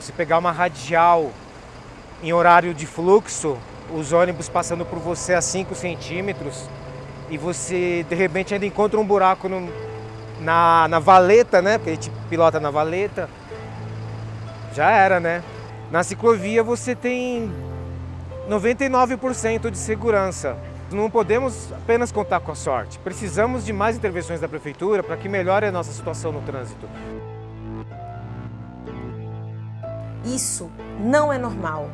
Você pegar uma radial em horário de fluxo, os ônibus passando por você a 5 centímetros e você de repente ainda encontra um buraco no, na, na valeta, né? Porque a gente pilota na valeta. Já era, né? Na ciclovia você tem 99% de segurança. Não podemos apenas contar com a sorte. Precisamos de mais intervenções da Prefeitura para que melhore a nossa situação no trânsito. Isso não é normal.